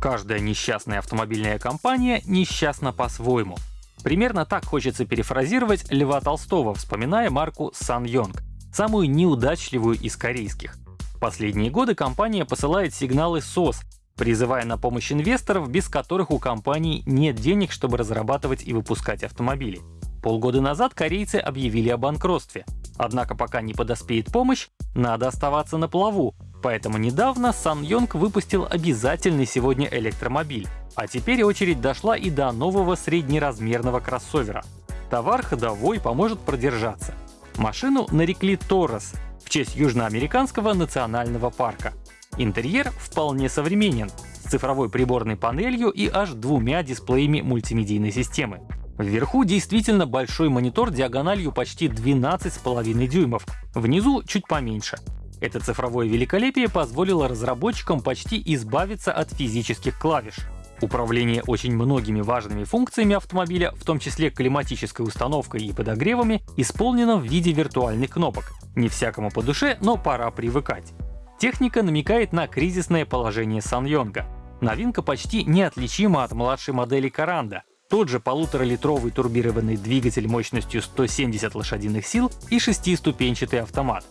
Каждая несчастная автомобильная компания несчастна по-своему. Примерно так хочется перефразировать Льва Толстого, вспоминая марку SsangYong, самую неудачливую из корейских. В последние годы компания посылает сигналы СОС, призывая на помощь инвесторов, без которых у компании нет денег, чтобы разрабатывать и выпускать автомобили. Полгода назад корейцы объявили о банкротстве. Однако пока не подоспеет помощь, надо оставаться на плаву, Поэтому недавно SsangYong выпустил обязательный сегодня электромобиль. А теперь очередь дошла и до нового среднеразмерного кроссовера. Товар ходовой поможет продержаться. Машину нарекли Торос в честь южноамериканского национального парка. Интерьер вполне современен, с цифровой приборной панелью и аж двумя дисплеями мультимедийной системы. Вверху действительно большой монитор диагональю почти 12,5 дюймов, внизу чуть поменьше. Это цифровое великолепие позволило разработчикам почти избавиться от физических клавиш. Управление очень многими важными функциями автомобиля, в том числе климатической установкой и подогревами, исполнено в виде виртуальных кнопок. Не всякому по душе, но пора привыкать. Техника намекает на кризисное положение Саньонга. Новинка почти неотличима от младшей модели Каранда. Тот же полуторалитровый турбированный двигатель мощностью 170 лошадиных сил и шестиступенчатый автомат.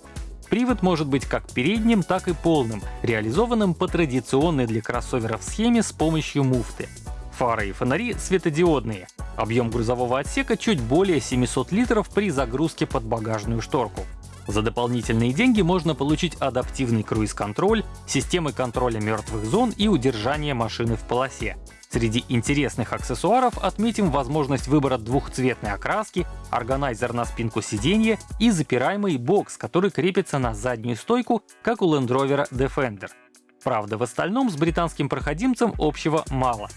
Привод может быть как передним, так и полным, реализованным по традиционной для кроссоверов схеме с помощью муфты. Фары и фонари светодиодные. Объем грузового отсека чуть более 700 литров при загрузке под багажную шторку. За дополнительные деньги можно получить адаптивный круиз-контроль, системы контроля мертвых зон и удержание машины в полосе. Среди интересных аксессуаров отметим возможность выбора двухцветной окраски, органайзер на спинку сиденья и запираемый бокс, который крепится на заднюю стойку, как у Land Rover Defender. Правда, в остальном с британским проходимцем общего мало.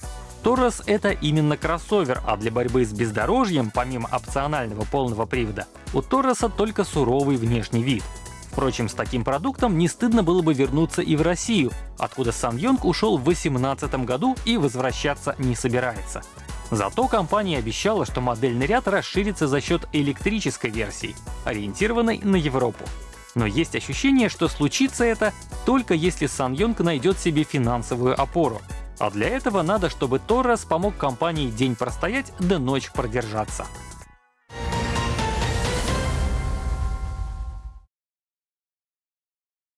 Торрес — это именно кроссовер, а для борьбы с бездорожьем, помимо опционального полного привода, у Торреса только суровый внешний вид. Впрочем, с таким продуктом не стыдно было бы вернуться и в Россию, откуда Сан Йонг ушел в 2018 году и возвращаться не собирается. Зато компания обещала, что модельный ряд расширится за счет электрической версии, ориентированной на Европу. Но есть ощущение, что случится это только если Сан Йонг найдет себе финансовую опору. А для этого надо, чтобы Торрес помог компании день простоять да ночь продержаться.